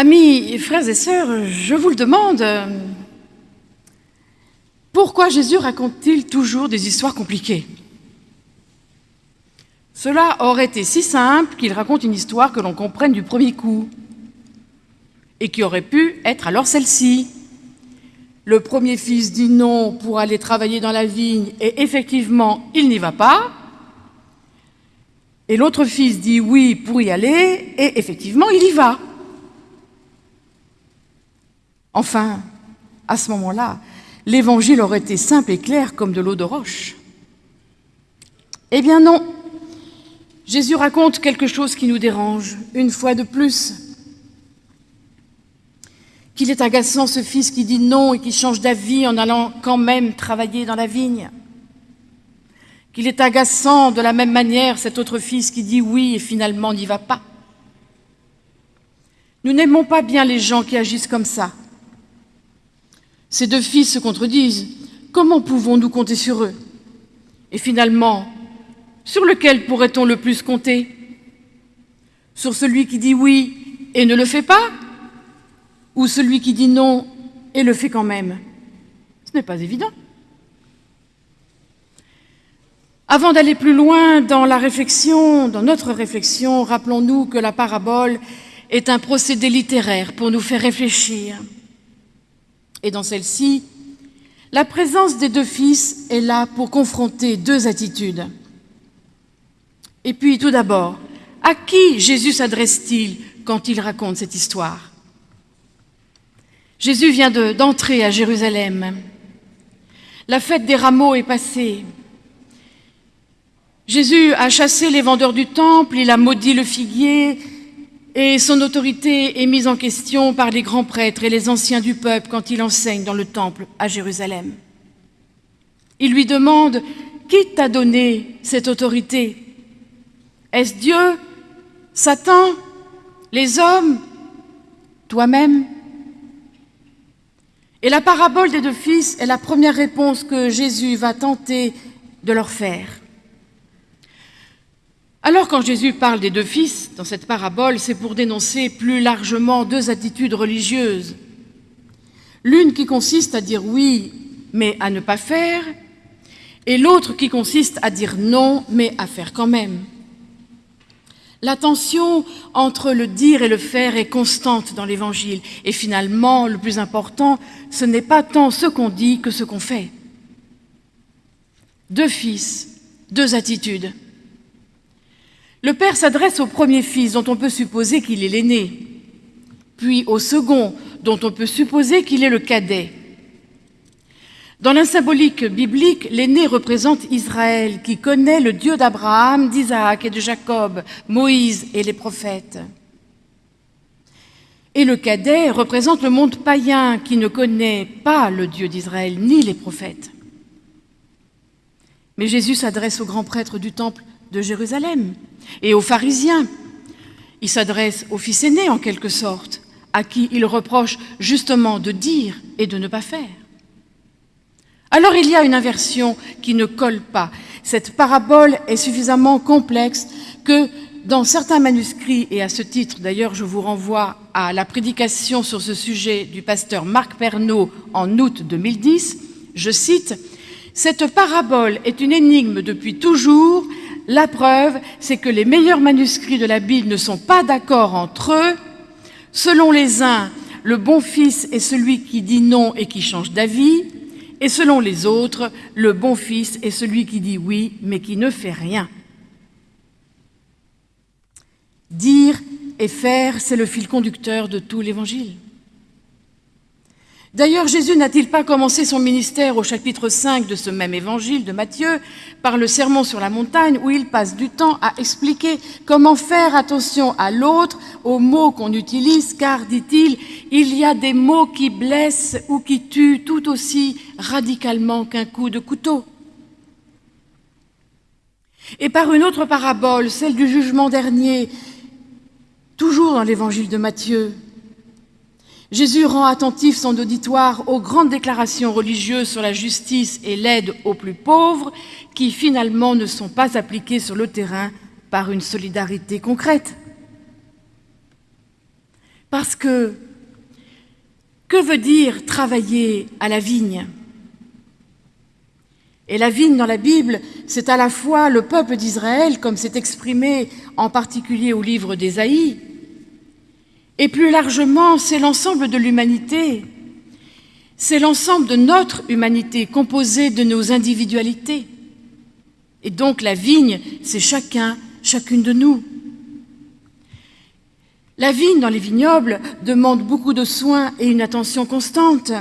Amis, frères et sœurs, je vous le demande, pourquoi Jésus raconte-t-il toujours des histoires compliquées? Cela aurait été si simple qu'il raconte une histoire que l'on comprenne du premier coup, et qui aurait pu être alors celle-ci. Le premier fils dit non pour aller travailler dans la vigne, et effectivement, il n'y va pas. Et l'autre fils dit oui pour y aller, et effectivement, il y va. Enfin, à ce moment-là, l'évangile aurait été simple et clair comme de l'eau de roche. Eh bien non, Jésus raconte quelque chose qui nous dérange, une fois de plus. Qu'il est agaçant ce fils qui dit non et qui change d'avis en allant quand même travailler dans la vigne. Qu'il est agaçant de la même manière cet autre fils qui dit oui et finalement n'y va pas. Nous n'aimons pas bien les gens qui agissent comme ça. Ces deux fils se contredisent. Comment pouvons-nous compter sur eux? Et finalement, sur lequel pourrait-on le plus compter? Sur celui qui dit oui et ne le fait pas? Ou celui qui dit non et le fait quand même? Ce n'est pas évident. Avant d'aller plus loin dans la réflexion, dans notre réflexion, rappelons-nous que la parabole est un procédé littéraire pour nous faire réfléchir. Et dans celle-ci, la présence des deux fils est là pour confronter deux attitudes. Et puis, tout d'abord, à qui Jésus s'adresse-t-il quand il raconte cette histoire? Jésus vient d'entrer à Jérusalem. La fête des rameaux est passée. Jésus a chassé les vendeurs du temple, il a maudit le figuier, et son autorité est mise en question par les grands prêtres et les anciens du peuple quand il enseigne dans le temple à Jérusalem. Il lui demande « Qui t'a donné cette autorité? Est-ce Dieu Satan Les hommes Toi-même » Et la parabole des deux fils est la première réponse que Jésus va tenter de leur faire. Alors quand Jésus parle des deux fils dans cette parabole, c'est pour dénoncer plus largement deux attitudes religieuses. L'une qui consiste à dire oui, mais à ne pas faire, et l'autre qui consiste à dire non, mais à faire quand même. La tension entre le dire et le faire est constante dans l'Évangile. Et finalement, le plus important, ce n'est pas tant ce qu'on dit que ce qu'on fait. Deux fils, deux attitudes. Le père s'adresse au premier fils, dont on peut supposer qu'il est l'aîné, puis au second, dont on peut supposer qu'il est le cadet. Dans la symbolique biblique, l'aîné représente Israël, qui connaît le Dieu d'Abraham, d'Isaac et de Jacob, Moïse et les prophètes. Et le cadet représente le monde païen, qui ne connaît pas le Dieu d'Israël, ni les prophètes. Mais Jésus s'adresse au grand prêtre du temple de Jérusalem et aux pharisiens. Il s'adresse au fils aîné en quelque sorte, à qui il reproche justement de dire et de ne pas faire. Alors il y a une inversion qui ne colle pas. Cette parabole est suffisamment complexe que dans certains manuscrits, et à ce titre d'ailleurs je vous renvoie à la prédication sur ce sujet du pasteur Marc Pernaud en août 2010, je cite « Cette parabole est une énigme depuis toujours la preuve, c'est que les meilleurs manuscrits de la Bible ne sont pas d'accord entre eux. Selon les uns, le bon fils est celui qui dit non et qui change d'avis, et selon les autres, le bon fils est celui qui dit oui, mais qui ne fait rien. Dire et faire, c'est le fil conducteur de tout l'Évangile. D'ailleurs, Jésus n'a-t-il pas commencé son ministère au chapitre 5 de ce même évangile de Matthieu par le sermon sur la montagne où il passe du temps à expliquer comment faire attention à l'autre, aux mots qu'on utilise, car, dit-il, il y a des mots qui blessent ou qui tuent tout aussi radicalement qu'un coup de couteau. Et par une autre parabole, celle du jugement dernier, toujours dans l'évangile de Matthieu, Jésus rend attentif son auditoire aux grandes déclarations religieuses sur la justice et l'aide aux plus pauvres qui finalement ne sont pas appliquées sur le terrain par une solidarité concrète. Parce que, que veut dire travailler à la vigne? Et la vigne dans la Bible, c'est à la fois le peuple d'Israël, comme c'est exprimé en particulier au livre d'Ésaïe, et plus largement, c'est l'ensemble de l'humanité. C'est l'ensemble de notre humanité composée de nos individualités. Et donc la vigne, c'est chacun, chacune de nous. La vigne dans les vignobles demande beaucoup de soins et une attention constante.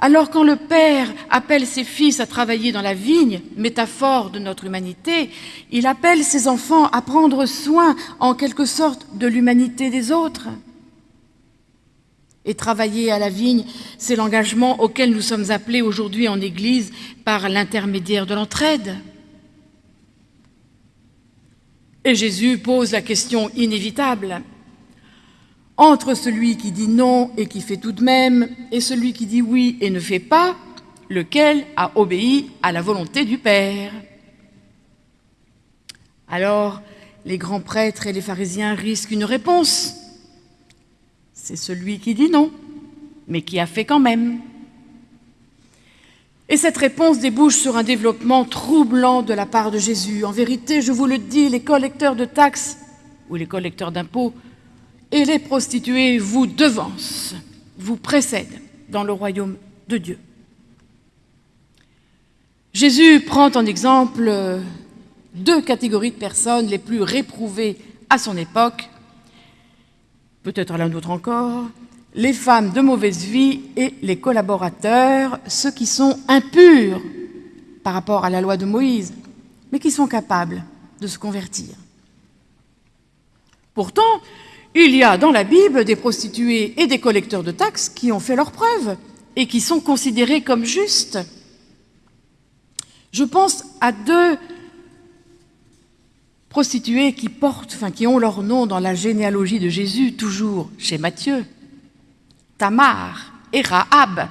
Alors quand le Père appelle ses fils à travailler dans la vigne, métaphore de notre humanité, il appelle ses enfants à prendre soin en quelque sorte de l'humanité des autres. Et travailler à la vigne, c'est l'engagement auquel nous sommes appelés aujourd'hui en Église par l'intermédiaire de l'entraide. Et Jésus pose la question inévitable. Entre celui qui dit non et qui fait tout de même, et celui qui dit oui et ne fait pas, lequel a obéi à la volonté du Père? Alors, les grands prêtres et les pharisiens risquent une réponse c'est celui qui dit non, mais qui a fait quand même. Et cette réponse débouche sur un développement troublant de la part de Jésus. En vérité, je vous le dis, les collecteurs de taxes ou les collecteurs d'impôts et les prostituées vous devancent, vous précèdent dans le royaume de Dieu. Jésus prend en exemple deux catégories de personnes les plus réprouvées à son époque, peut-être l'un d'autre encore, les femmes de mauvaise vie et les collaborateurs, ceux qui sont impurs par rapport à la loi de Moïse, mais qui sont capables de se convertir. Pourtant, il y a dans la Bible des prostituées et des collecteurs de taxes qui ont fait leurs preuves et qui sont considérés comme justes. Je pense à deux prostituées qui portent, enfin qui ont leur nom dans la généalogie de Jésus, toujours chez Matthieu, Tamar et Rahab.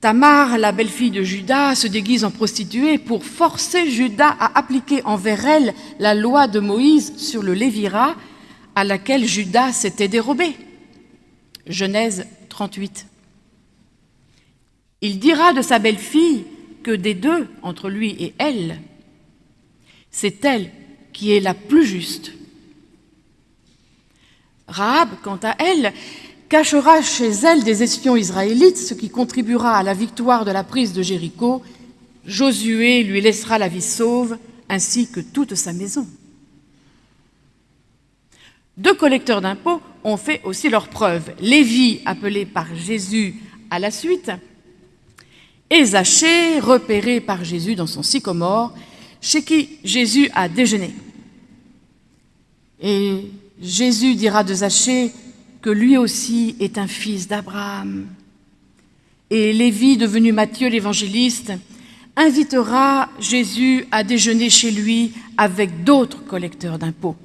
Tamar, la belle-fille de Judas, se déguise en prostituée pour forcer Judas à appliquer envers elle la loi de Moïse sur le Lévira à laquelle Judas s'était dérobé. Genèse 38. Il dira de sa belle-fille que des deux, entre lui et elle, c'est elle qui est la plus juste. Rahab, quant à elle, cachera chez elle des espions israélites, ce qui contribuera à la victoire de la prise de Jéricho. Josué lui laissera la vie sauve, ainsi que toute sa maison. Deux collecteurs d'impôts ont fait aussi leur preuve. Lévi, appelé par Jésus à la suite, et Zachée, repéré par Jésus dans son sycomore, chez qui Jésus a déjeuné. Et Jésus dira de Zachée que lui aussi est un fils d'Abraham. Et Lévi, devenu Matthieu l'évangéliste, invitera Jésus à déjeuner chez lui avec d'autres collecteurs d'impôts.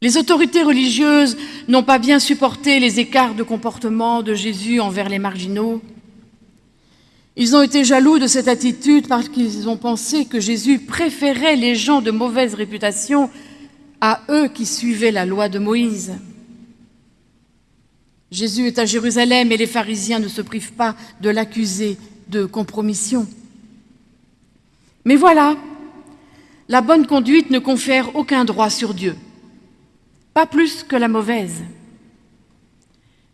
Les autorités religieuses n'ont pas bien supporté les écarts de comportement de Jésus envers les marginaux. Ils ont été jaloux de cette attitude parce qu'ils ont pensé que Jésus préférait les gens de mauvaise réputation à eux qui suivaient la loi de Moïse. Jésus est à Jérusalem et les pharisiens ne se privent pas de l'accuser de compromission. Mais voilà, la bonne conduite ne confère aucun droit sur Dieu, pas plus que la mauvaise.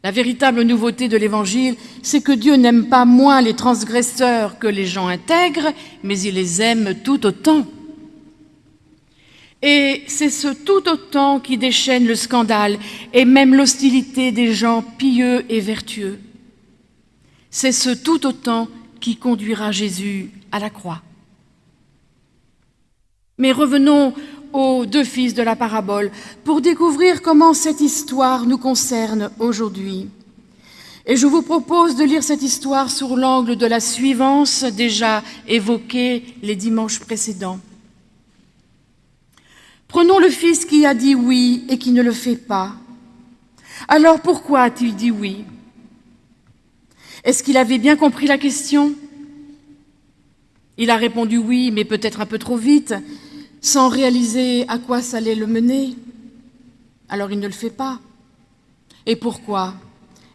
La véritable nouveauté de l'Évangile, c'est que Dieu n'aime pas moins les transgresseurs que les gens intègres, mais il les aime tout autant. Et c'est ce tout autant qui déchaîne le scandale et même l'hostilité des gens pieux et vertueux. C'est ce tout autant qui conduira Jésus à la croix. Mais revenons aux deux fils de la parabole pour découvrir comment cette histoire nous concerne aujourd'hui. Et je vous propose de lire cette histoire sur l'angle de la suivance déjà évoquée les dimanches précédents. Prenons le fils qui a dit oui et qui ne le fait pas. Alors pourquoi a-t-il dit oui? Est-ce qu'il avait bien compris la question? Il a répondu oui, mais peut-être un peu trop vite, sans réaliser à quoi ça allait le mener alors il ne le fait pas. Et pourquoi?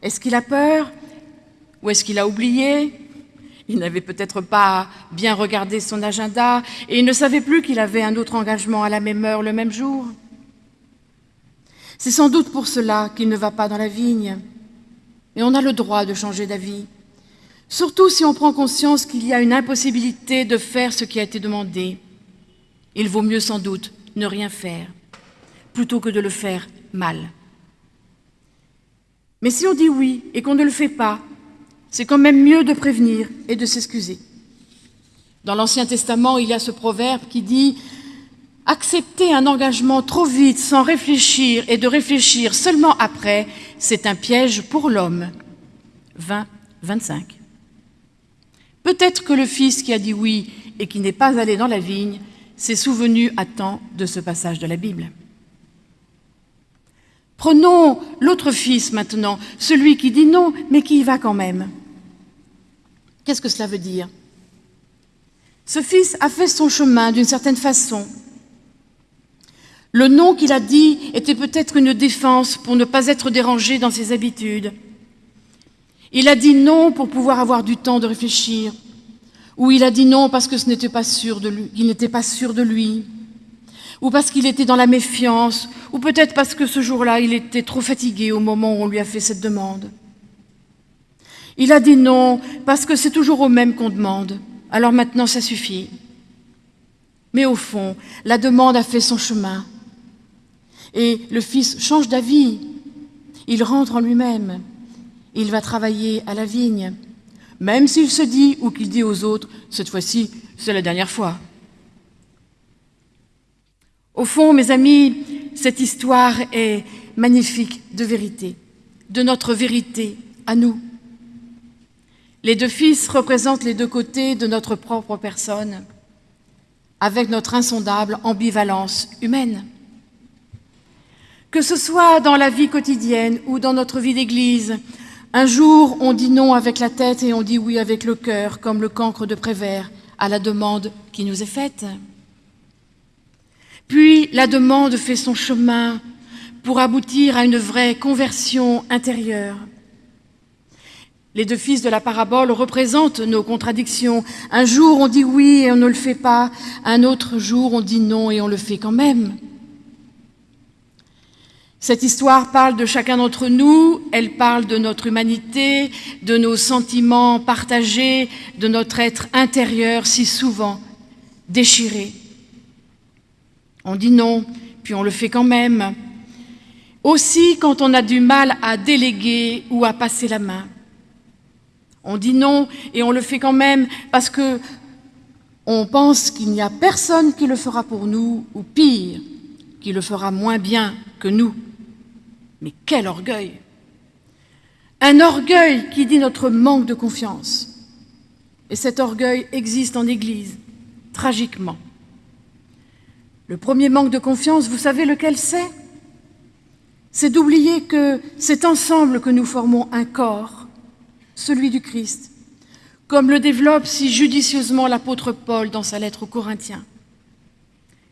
Est-ce qu'il a peur? Ou est-ce qu'il a oublié? Il n'avait peut-être pas bien regardé son agenda et il ne savait plus qu'il avait un autre engagement à la même heure le même jour. C'est sans doute pour cela qu'il ne va pas dans la vigne. Et on a le droit de changer d'avis, surtout si on prend conscience qu'il y a une impossibilité de faire ce qui a été demandé. Il vaut mieux sans doute ne rien faire, plutôt que de le faire mal. Mais si on dit oui et qu'on ne le fait pas, c'est quand même mieux de prévenir et de s'excuser. Dans l'Ancien Testament, il y a ce proverbe qui dit « Accepter un engagement trop vite sans réfléchir et de réfléchir seulement après, c'est un piège pour l'homme. » 20, 25. Peut-être que le fils qui a dit oui et qui n'est pas allé dans la vigne s'est souvenu à temps de ce passage de la Bible. Prenons l'autre fils maintenant, celui qui dit non, mais qui y va quand même. Qu'est-ce que cela veut dire? Ce fils a fait son chemin d'une certaine façon. Le non qu'il a dit était peut-être une défense pour ne pas être dérangé dans ses habitudes. Il a dit non pour pouvoir avoir du temps de réfléchir, ou il a dit non parce que ce n'était pas sûr de lui, il n'était pas sûr de lui, ou parce qu'il était dans la méfiance, ou peut-être parce que ce jour-là, il était trop fatigué au moment où on lui a fait cette demande. Il a dit non parce que c'est toujours au même qu'on demande. Alors maintenant, ça suffit. Mais au fond, la demande a fait son chemin. Et le fils change d'avis. Il rentre en lui-même. Il va travailler à la vigne. Même s'il se dit ou qu'il dit aux autres, cette fois-ci, c'est la dernière fois. Au fond, mes amis, cette histoire est magnifique de vérité, de notre vérité à nous. Les deux fils représentent les deux côtés de notre propre personne, avec notre insondable ambivalence humaine. Que ce soit dans la vie quotidienne ou dans notre vie d'église, un jour on dit non avec la tête et on dit oui avec le cœur, comme le cancre de Prévert, à la demande qui nous est faite. Puis la demande fait son chemin pour aboutir à une vraie conversion intérieure. Les deux fils de la parabole représentent nos contradictions. Un jour, on dit oui et on ne le fait pas. Un autre jour, on dit non et on le fait quand même. Cette histoire parle de chacun d'entre nous, elle parle de notre humanité, de nos sentiments partagés, de notre être intérieur si souvent déchiré. On dit non, puis on le fait quand même. Aussi quand on a du mal à déléguer ou à passer la main. On dit non et on le fait quand même parce que on pense qu'il n'y a personne qui le fera pour nous, ou pire, qui le fera moins bien que nous. Mais quel orgueil Un orgueil qui dit notre manque de confiance. Et cet orgueil existe en Église, tragiquement. Le premier manque de confiance, vous savez lequel c'est? C'est d'oublier que c'est ensemble que nous formons un corps, celui du Christ, comme le développe si judicieusement l'apôtre Paul dans sa lettre aux Corinthiens.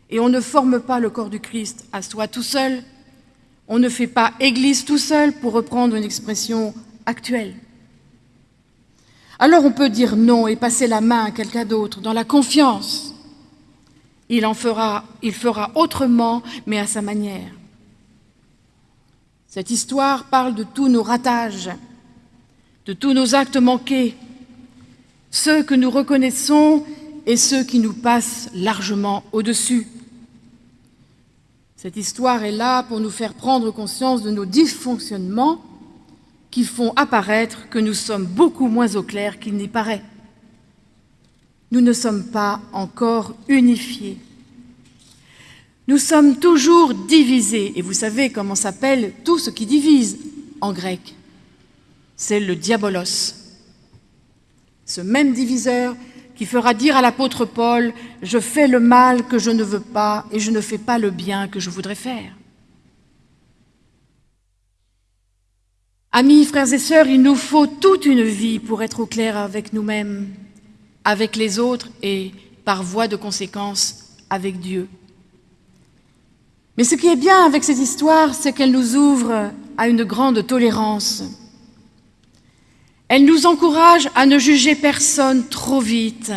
Et on ne forme pas le corps du Christ à soi tout seul, on ne fait pas Église tout seul, pour reprendre une expression actuelle. Alors on peut dire non et passer la main à quelqu'un d'autre dans la confiance il en fera, il fera autrement, mais à sa manière. Cette histoire parle de tous nos ratages, de tous nos actes manqués, ceux que nous reconnaissons et ceux qui nous passent largement au-dessus. Cette histoire est là pour nous faire prendre conscience de nos dysfonctionnements qui font apparaître que nous sommes beaucoup moins au clair qu'il n'y paraît nous ne sommes pas encore unifiés. Nous sommes toujours divisés, et vous savez comment s'appelle tout ce qui divise en grec? C'est le diabolos. Ce même diviseur qui fera dire à l'apôtre Paul « Je fais le mal que je ne veux pas et je ne fais pas le bien que je voudrais faire ». Amis, frères et sœurs, il nous faut toute une vie pour être au clair avec nous-mêmes avec les autres et, par voie de conséquence, avec Dieu. Mais ce qui est bien avec cette histoire, c'est qu'elle nous ouvre à une grande tolérance. Elle nous encourage à ne juger personne trop vite,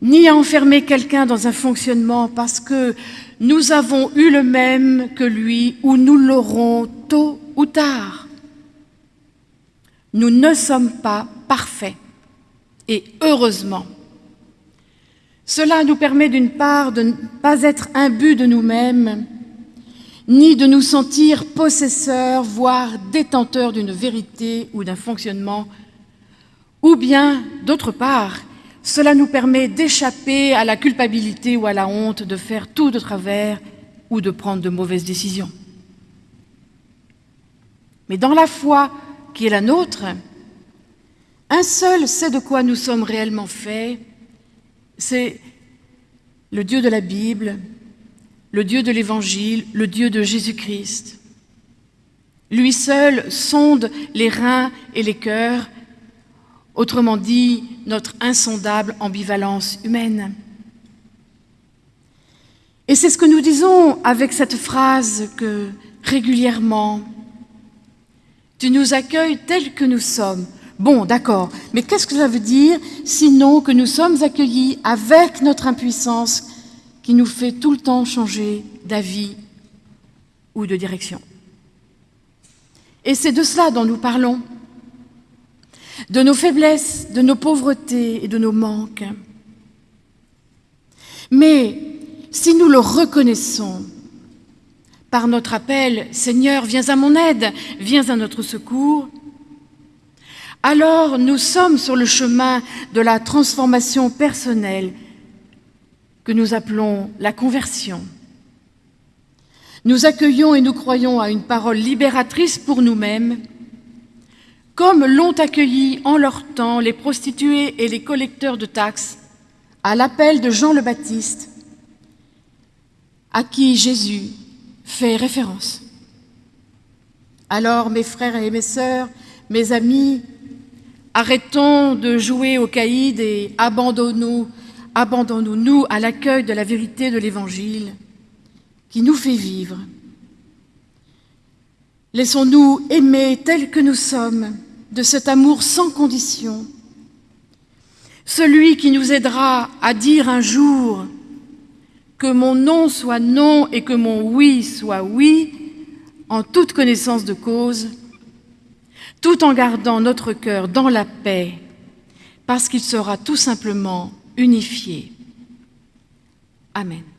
ni à enfermer quelqu'un dans un fonctionnement parce que nous avons eu le même que lui ou nous l'aurons tôt ou tard. Nous ne sommes pas parfaits, et heureusement. Cela nous permet d'une part de ne pas être imbus de nous-mêmes, ni de nous sentir possesseurs, voire détenteurs d'une vérité ou d'un fonctionnement, ou bien, d'autre part, cela nous permet d'échapper à la culpabilité ou à la honte de faire tout de travers ou de prendre de mauvaises décisions. Mais dans la foi qui est la nôtre, un seul sait de quoi nous sommes réellement faits, c'est le Dieu de la Bible, le Dieu de l'Évangile, le Dieu de Jésus-Christ. Lui seul sonde les reins et les cœurs, autrement dit, notre insondable ambivalence humaine. Et c'est ce que nous disons avec cette phrase que régulièrement, tu nous accueilles tels que nous sommes. Bon, d'accord, mais qu'est-ce que ça veut dire sinon que nous sommes accueillis avec notre impuissance qui nous fait tout le temps changer d'avis ou de direction Et c'est de cela dont nous parlons, de nos faiblesses, de nos pauvretés et de nos manques. Mais si nous le reconnaissons par notre appel, Seigneur, viens à mon aide, viens à notre secours, alors nous sommes sur le chemin de la transformation personnelle que nous appelons la conversion. Nous accueillons et nous croyons à une parole libératrice pour nous-mêmes, comme l'ont accueilli en leur temps les prostituées et les collecteurs de taxes à l'appel de Jean le Baptiste, à qui Jésus fait référence. Alors, mes frères et mes sœurs, mes amis, Arrêtons de jouer au caïd et abandonnons-nous abandonnons à l'accueil de la vérité de l'Évangile qui nous fait vivre. Laissons-nous aimer tels que nous sommes, de cet amour sans condition, celui qui nous aidera à dire un jour que mon non soit non et que mon oui soit oui, en toute connaissance de cause, tout en gardant notre cœur dans la paix, parce qu'il sera tout simplement unifié. Amen.